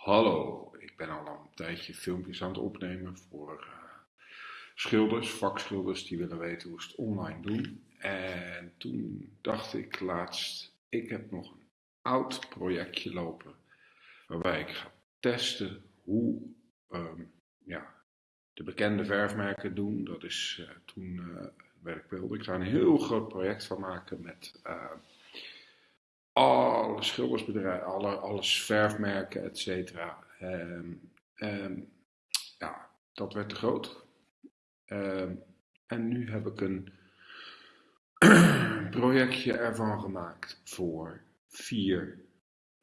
Hallo, ik ben al een tijdje filmpjes aan het opnemen voor uh, schilders, vakschilders die willen weten hoe ze het online doen. En toen dacht ik laatst, ik heb nog een oud projectje lopen waarbij ik ga testen hoe um, ja, de bekende verfmerken doen. Dat is uh, toen uh, werk wilde. Ik ga een heel groot project van maken met alle schildersbedrijven, alle, alles verfmerken, et cetera. Um, um, ja, dat werd te groot. Um, en nu heb ik een projectje ervan gemaakt voor vier,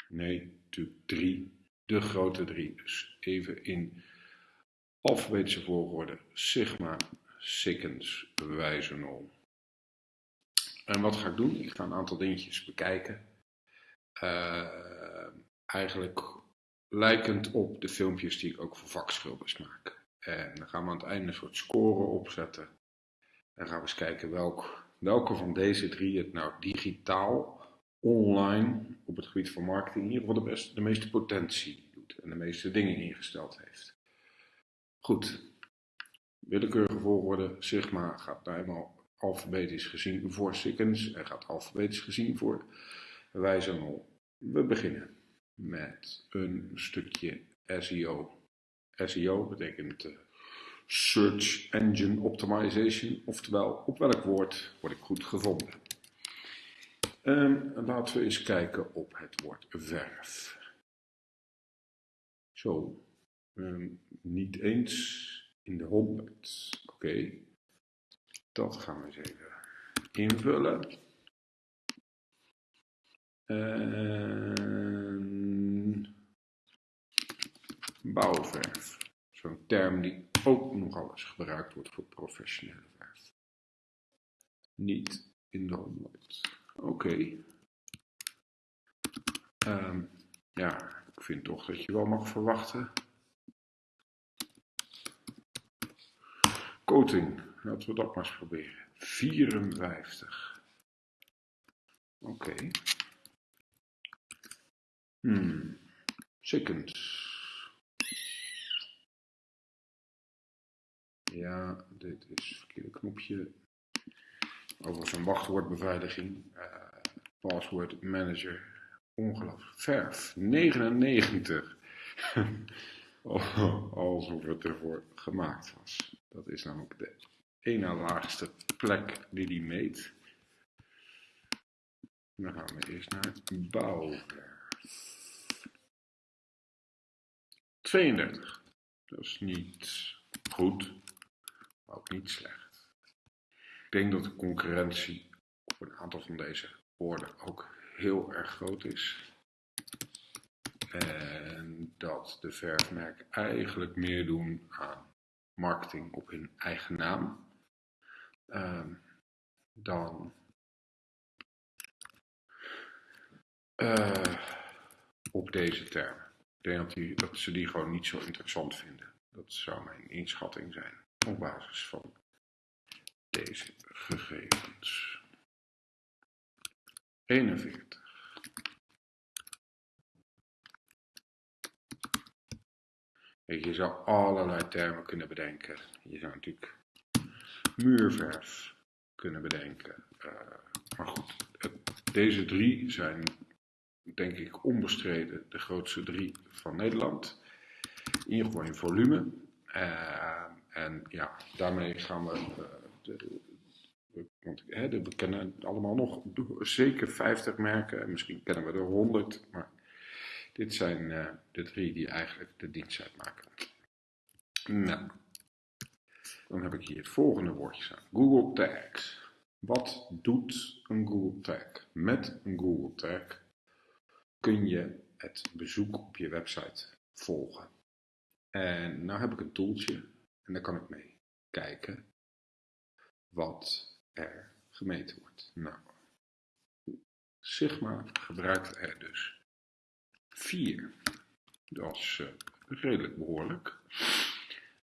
nee, natuurlijk drie, de grote drie. Dus even in alfabetische volgorde: Sigma, Sikkens, Wijzenol. En wat ga ik doen? Ik ga een aantal dingetjes bekijken. Uh, eigenlijk lijkend op de filmpjes die ik ook voor vakschilders maak. En dan gaan we aan het einde een soort score opzetten. En gaan we eens kijken welk, welke van deze drie het nou digitaal, online, op het gebied van marketing, in ieder geval de, beste, de meeste potentie doet en de meeste dingen ingesteld heeft. Goed, willekeurige volgorde, Sigma gaat nou eenmaal alfabetisch gezien voor Sikkens en gaat alfabetisch gezien voor Wijzernol. We beginnen met een stukje SEO. SEO betekent uh, Search Engine Optimization, oftewel op welk woord word ik goed gevonden. Um, laten we eens kijken op het woord verf. Zo, um, niet eens in de 100. Oké, dat gaan we eens even invullen. En bouwverf. Zo'n term die ook nogal eens gebruikt wordt voor professionele verf. Niet in de honderd. Oké. Um, ja, ik vind toch dat je wel mag verwachten. Coating, laten we dat maar eens proberen. 54. Oké. Hmm. Seconds. Ja, dit is het verkeerde knopje. Over zijn wachtwoordbeveiliging. Uh, password manager. Ongelooflijk. Verf. 99. Alsof het ervoor gemaakt was. Dat is namelijk de ene laagste plek die die meet. Dan gaan we eerst naar bouwverf. 32. Dat is niet goed, maar ook niet slecht. Ik denk dat de concurrentie op een aantal van deze woorden ook heel erg groot is. En dat de verfmerk eigenlijk meer doen aan marketing op hun eigen naam uh, dan uh, op deze termen. Ik denk dat, dat ze die gewoon niet zo interessant vinden. Dat zou mijn inschatting zijn op basis van deze gegevens. 41. Je zou allerlei termen kunnen bedenken. Je zou natuurlijk muurverf kunnen bedenken. Uh, maar goed, deze drie zijn denk ik onbestreden de grootste drie van Nederland. In ieder geval in volume. Uh, en ja, daarmee gaan we. Uh, de, we kennen allemaal nog zeker 50 merken. En misschien kennen we er 100. Maar dit zijn uh, de drie die eigenlijk de dienst uitmaken. Nou, dan heb ik hier het volgende woordje staan: Google Tags. Wat doet een Google Tag? Met een Google Tag kun je het bezoek op je website volgen. En nou heb ik een tooltje en daar kan ik mee kijken wat er gemeten wordt. Nou, Sigma gebruikt er dus vier. Dat is uh, redelijk behoorlijk.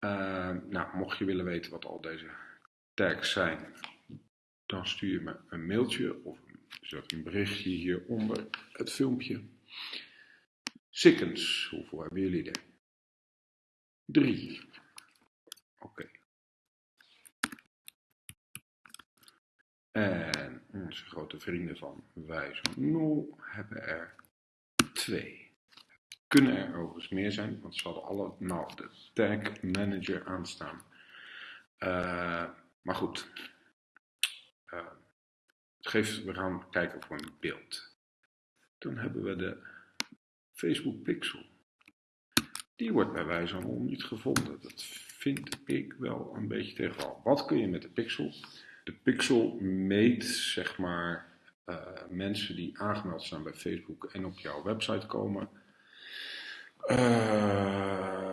Uh, nou, mocht je willen weten wat al deze tags zijn, dan stuur je me een mailtje of zet een berichtje hieronder het filmpje. Sikkens, hoeveel hebben jullie er? Drie. Oké. En onze grote vrienden van Wijzer Nul hebben er twee. Kunnen er overigens meer zijn, want ze hadden allemaal de tag manager aanstaan. Uh, maar goed, uh, geeft, we gaan kijken voor een beeld. Dan hebben we de Facebook Pixel. Die wordt bij wijze van niet gevonden. Dat vind ik wel een beetje tegenval. Wat kun je met de Pixel? De Pixel meet zeg maar uh, mensen die aangemeld staan bij Facebook en op jouw website komen. Uh,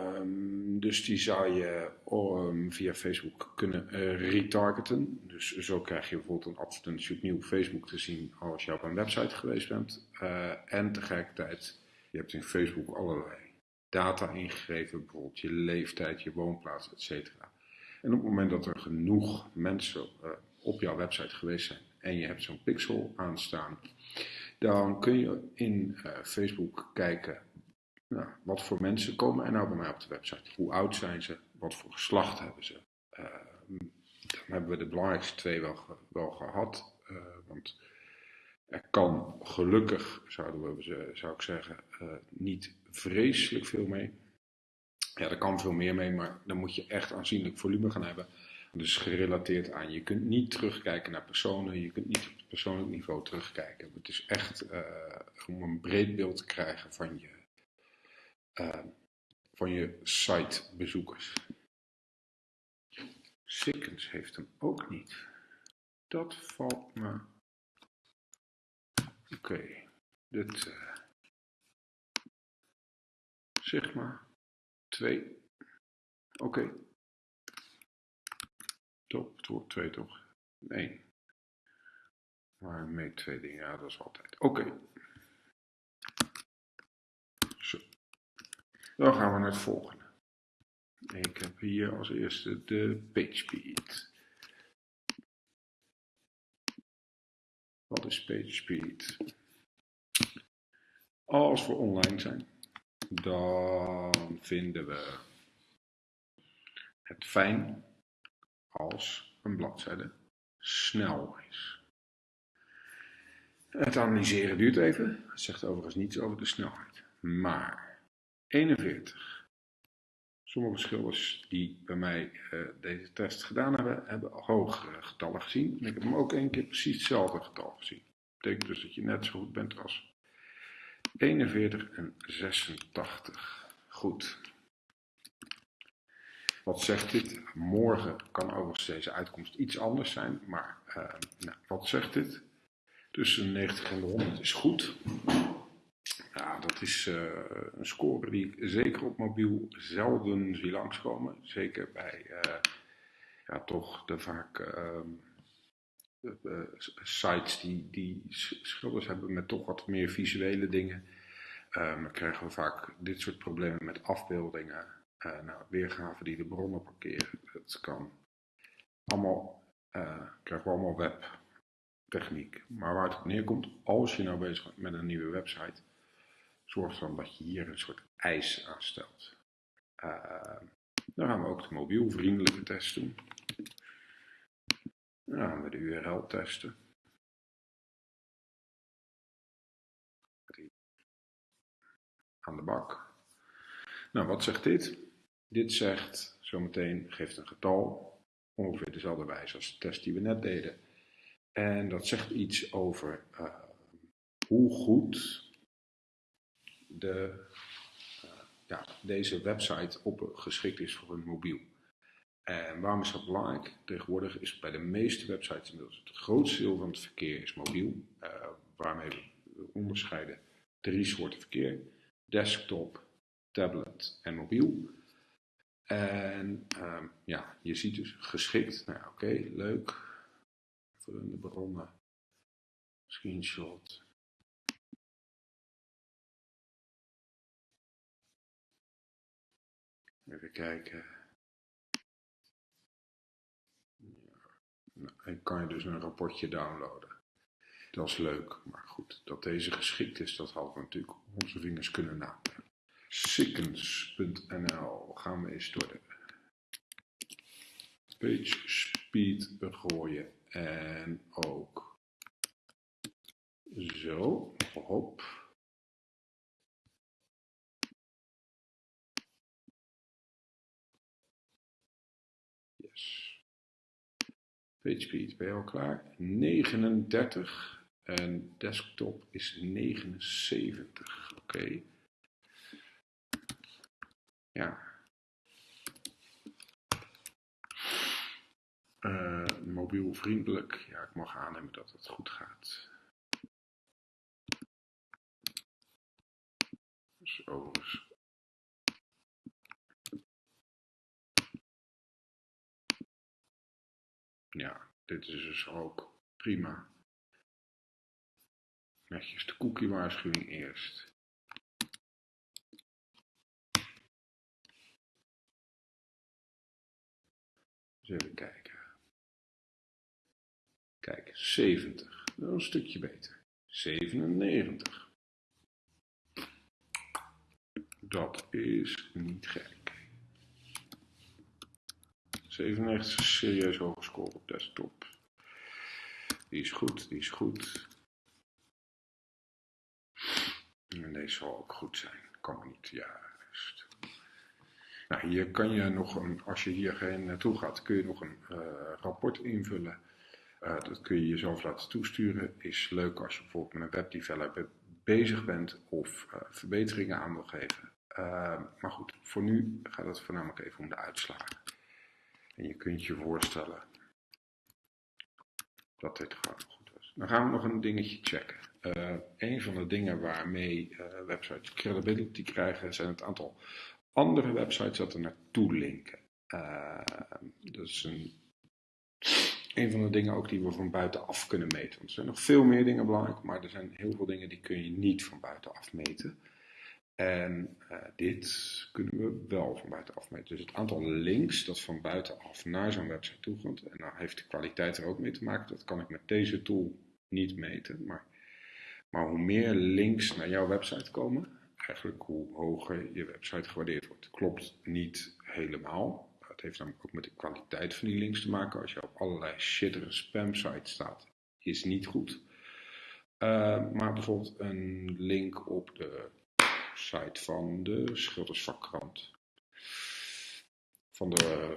dus die zou je um, via Facebook kunnen uh, retargeten. Dus zo krijg je bijvoorbeeld een advertentie opnieuw Facebook te zien als je op een website geweest bent. Uh, en tegelijkertijd, je hebt in Facebook allerlei data ingegeven, bijvoorbeeld je leeftijd, je woonplaats, etc. En op het moment dat er genoeg mensen uh, op jouw website geweest zijn en je hebt zo'n pixel aanstaan, dan kun je in Facebook kijken nou, wat voor mensen komen er nou bij mij op de website? Hoe oud zijn ze? Wat voor geslacht hebben ze? Uh, dan hebben we de belangrijkste twee wel, wel gehad. Uh, want er kan gelukkig, zouden we, zou ik zeggen, uh, niet vreselijk veel mee. Ja, er kan veel meer mee, maar dan moet je echt aanzienlijk volume gaan hebben. Dus gerelateerd aan, je kunt niet terugkijken naar personen, je kunt niet op persoonlijk niveau terugkijken. Het is echt om een breed beeld te krijgen van je van je sitebezoekers. Sikkens heeft hem ook niet. Dat valt me. Oké, dit. Uh, maar. Twee. Oké. Okay. Top, wordt twee toch? Nee. Maar met twee dingen, ja, dat is altijd. Oké. Dan gaan we naar het volgende. Ik heb hier als eerste de PageSpeed. Wat is PageSpeed? Als we online zijn, dan vinden we het fijn als een bladzijde snel is. Het analyseren duurt even. Het zegt overigens niets over de snelheid. Maar 41. Sommige schilders die bij mij uh, deze test gedaan hebben, hebben hogere getallen gezien. En ik heb hem ook één keer precies hetzelfde getal gezien. Betekent dus dat je net zo goed bent als 41 en 86. Goed. Wat zegt dit? Morgen kan overigens deze uitkomst iets anders zijn, maar uh, nou, wat zegt dit? Tussen 90 en de 100 is goed. Ja, dat is uh, een score die ik zeker op mobiel zelden zie langskomen. Zeker bij uh, ja, toch de vaak uh, sites die, die schilders hebben met toch wat meer visuele dingen. Ehm, dan krijgen we vaak dit soort problemen met afbeeldingen. nou, weergaven die de bronnen parkeren. Dat kan allemaal, krijgen we allemaal webtechniek. Maar waar het op neerkomt, als je nou bezig bent met een nieuwe website zorg dan dat je hier een soort eis aanstelt. Uh, dan gaan we ook de mobielvriendelijke test doen. Dan gaan we de URL testen. Aan de bak. Nou, wat zegt dit? Dit zegt zometeen, geeft een getal, ongeveer dezelfde wijze als de test die we net deden. En dat zegt iets over uh, hoe goed de, uh, ja, deze website op, geschikt is voor een mobiel. En waarom is dat belangrijk? Tegenwoordig is bij de meeste websites inmiddels het grootste deel van het verkeer is mobiel. Uh, waarmee we onderscheiden drie soorten verkeer. Desktop, tablet en mobiel. En uh, ja, je ziet dus geschikt. Nou oké, okay, leuk. Vullende bronnen. Screenshot. Even kijken. Nou, kan je dus een rapportje downloaden. Dat is leuk, maar goed, dat deze geschikt is, dat hadden we natuurlijk onze vingers kunnen natellen. Sickens.nl gaan we eens door de page speed gooien en ook zo, hop. Speed, ben je al klaar? 39 en desktop is 79. Oké. Ja. Uh, mobiel vriendelijk. Ja, ik mag aannemen dat het goed gaat. Dus overigens. Ja, dit is dus ook prima. Netjes de cookie waarschuwing eerst. even kijken. Kijk, 70. Dat is een stukje beter. 97. Dat is niet gek. 97 is serieus hoge score op desktop. Die is goed, die is goed. En deze zal ook goed zijn. Kan niet, juist. Nou, hier kan je nog een, als je hier geen naartoe gaat, kun je nog een uh, rapport invullen. Uh, dat kun je jezelf laten toesturen. Is leuk als je bijvoorbeeld met een webdeveloper bezig bent of verbeteringen aan wil geven. maar goed, voor nu gaat het voornamelijk even om de uitslagen. En je kunt je voorstellen dat dit gewoon goed was. Dan gaan we nog een dingetje checken. een van de dingen waarmee websites credibility krijgen zijn het aantal andere websites dat er naartoe linken. Uh, dat is een, een van de dingen ook die we van buitenaf kunnen meten. Want er zijn nog veel meer dingen belangrijk, maar er zijn heel veel dingen die kun je niet van buitenaf meten. En uh, dit kunnen we wel van buitenaf meten. Dus het aantal links dat van buitenaf naar zo'n website toe en daar heeft de kwaliteit er ook mee te maken, dat kan ik met deze tool niet meten. Maar, maar hoe meer links naar jouw website komen, eigenlijk hoe hoger je website gewaardeerd wordt. Klopt niet helemaal. Het heeft namelijk ook met de kwaliteit van die links te maken. Als je op allerlei shittere spam sites staat, is niet goed. Uh, maar bijvoorbeeld een link op de site van de Schildersvakkrant. Van de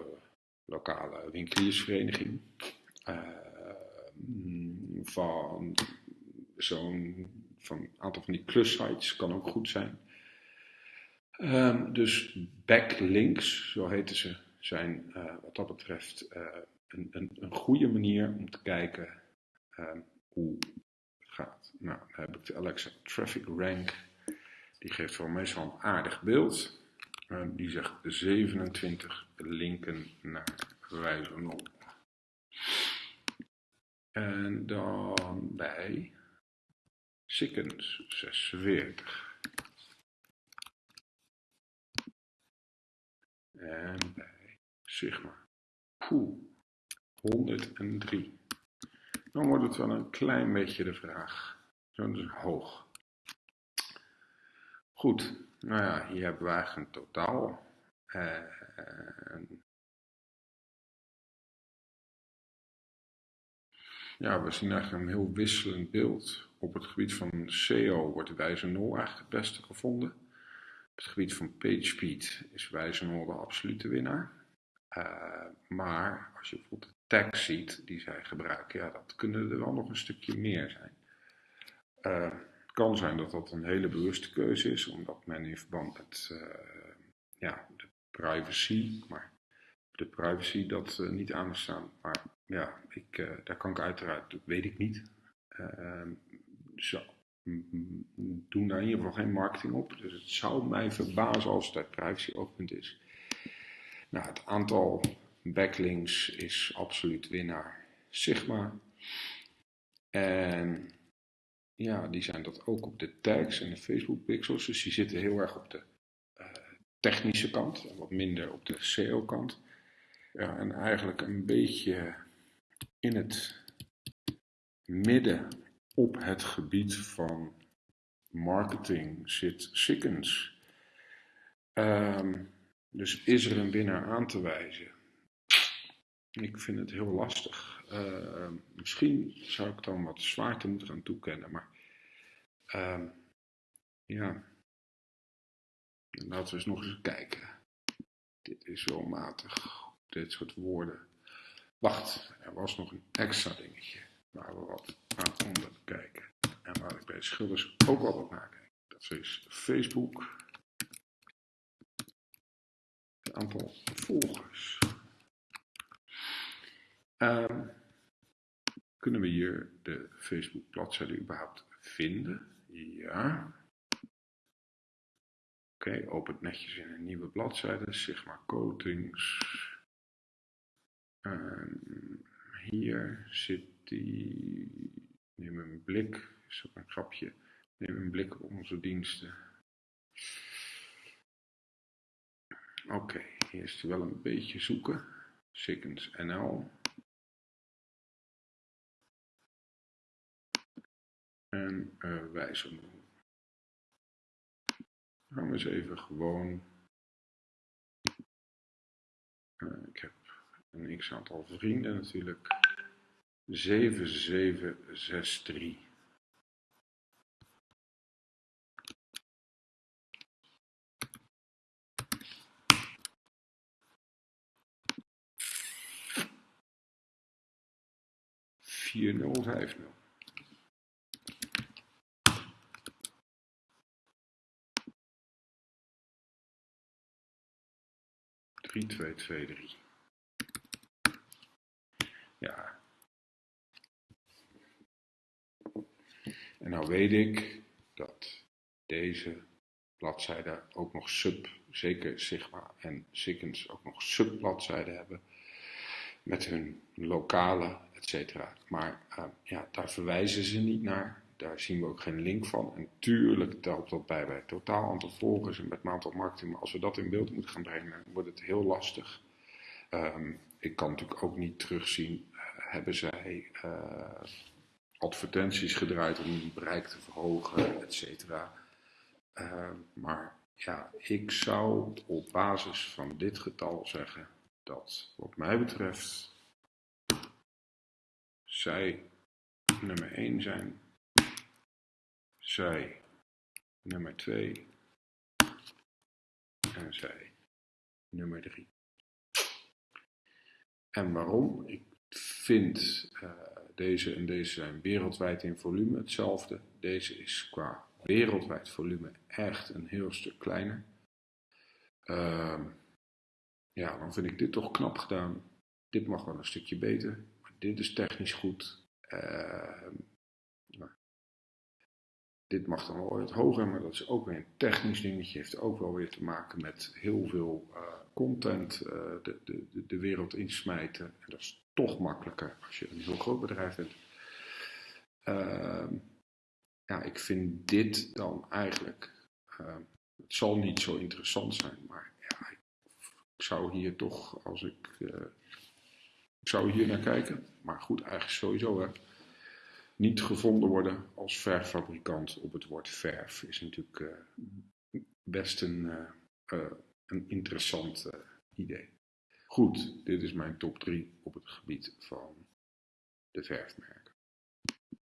lokale winkeliersvereniging. Uh, van zo'n van aantal van die klussites kan ook goed zijn. Um, dus backlinks, zo heten ze, zijn uh, wat dat betreft uh, een, een, een, goede manier om te kijken um, hoe het gaat. Nou, dan heb ik de Alexa Traffic Rank. Die geeft voor meestal een aardig beeld. Die zegt 27 linken naar wijze op. En dan bij Sikkens 46. En bij Sigma. Poeh, 103. Dan wordt het wel een klein beetje de vraag. Zo is hoog. Goed, nou ja, hier hebben we eigenlijk een totaal. En ja, we zien eigenlijk een heel wisselend beeld. Op het gebied van SEO wordt wijze 0 eigenlijk het beste gevonden. Op het gebied van PageSpeed is wijze 0 de absolute winnaar. Uh, maar als je bijvoorbeeld de tags ziet die zij gebruiken, ja, dat kunnen er wel nog een stukje meer zijn. Uh, kan zijn dat dat een hele bewuste keuze is, omdat men in verband met uh, ja, de privacy, maar de privacy dat niet aan staan. Maar ja, ik, daar kan ik uiteraard, dat weet ik niet. Ehm, zo, doen daar in ieder geval geen marketing op. Dus het zou mij verbazen als het privacy oogpunt is. Nou, het aantal backlinks is absoluut winnaar Sigma. En ja, die zijn dat ook op de tags en de Facebook pixels. Dus die zitten heel erg op de uh, technische kant en wat minder op de SEO kant. Ja, en eigenlijk een beetje in het midden op het gebied van marketing zit Sikkens. Ehm, dus is er een winnaar aan te wijzen? Ik vind het heel lastig. Ehm, misschien zou ik dan wat zwaarte moeten gaan toekennen, maar ehm, ja, laten we eens nog eens kijken. Dit is wel matig, dit soort woorden. Wacht, er was nog een extra dingetje waar we wat aan onder kijken. En waar ik bij schilders ook wel wat naar. Dat is Facebook. Het aantal volgers. Um, kunnen we hier de Facebook bladzijde überhaupt vinden? Ja. Oké, okay, opent netjes in een nieuwe bladzijde. Sigma Coatings. Um, hier zit die. Neem een blik. Is dat een grapje? Neem een blik op onze diensten. Oké, hij wel een beetje zoeken. Sikkens NL. En uh, wijzigen. Gaan we eens even gewoon. Uh, ik heb een x aantal vrienden natuurlijk. 7763. Vier nul vijf nul. Drie twee twee drie. Ja. En nou weet ik dat deze bladzijden ook nog sub, zeker Sigma en Sikkens ook nog subbladzijden hebben met hun lokale, etc. Maar uh, ja, daar verwijzen ze niet naar. Daar zien we ook geen link van. En tuurlijk telt dat bij bij het totaal aantal volgers en met het aantal marketing. Maar als we dat in beeld moeten gaan brengen, wordt het heel lastig. Um, ik kan natuurlijk ook niet terugzien hebben zij uh, advertenties gedraaid om hun bereik te verhogen, et cetera. Uh, maar ja, ik zou op basis van dit getal zeggen dat wat mij betreft zij nummer 1 zijn, zij nummer 2 en zij nummer 3. En waarom? Ik vind uh, deze en deze zijn wereldwijd in volume hetzelfde. Deze is qua wereldwijd volume echt een heel stuk kleiner. Uh, ja, dan vind ik dit toch knap gedaan. Dit mag wel een stukje beter. Dit is technisch goed. Uh, dit mag dan wel wat hoger, maar dat is ook weer een technisch dingetje. Heeft ook wel weer te maken met heel veel uh, content uh, de, de, de wereld insmijten. En dat is toch makkelijker als je een heel groot bedrijf bent. Uh, ja, ik vind dit dan eigenlijk, uh, het zal niet zo interessant zijn, maar ik, zou hier toch, als ik, uh, ik zou hier naar kijken, maar goed, eigenlijk sowieso hè, niet gevonden worden als verffabrikant op het woord verf is natuurlijk eh, best een, uh, een interessant idee. Goed, dit is mijn top 3 op het gebied van de verfmerken.